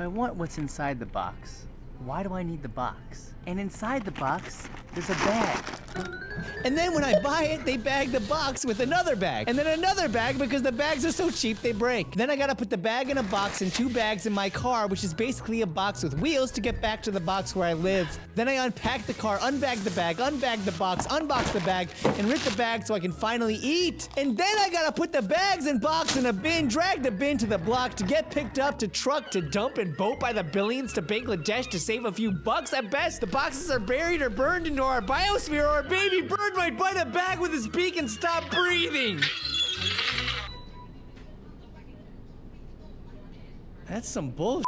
If I want what's inside the box, why do I need the box? And inside the box, there's a bag. And then when I buy it, they bag the box with another bag. And then another bag because the bags are so cheap they break. Then I gotta put the bag in a box and two bags in my car, which is basically a box with wheels to get back to the box where I live. Then I unpack the car, unbag the bag, unbag the box, unbox the bag, and rip the bag so I can finally eat. And then I gotta put the bags and box in a bin, drag the bin to the block to get picked up to truck to dump and boat by the billions to Bangladesh to save a few bucks at best. The boxes are buried or burned into our biosphere or baby bird might bite a bag with his beak and stop breathing. That's some bullshit.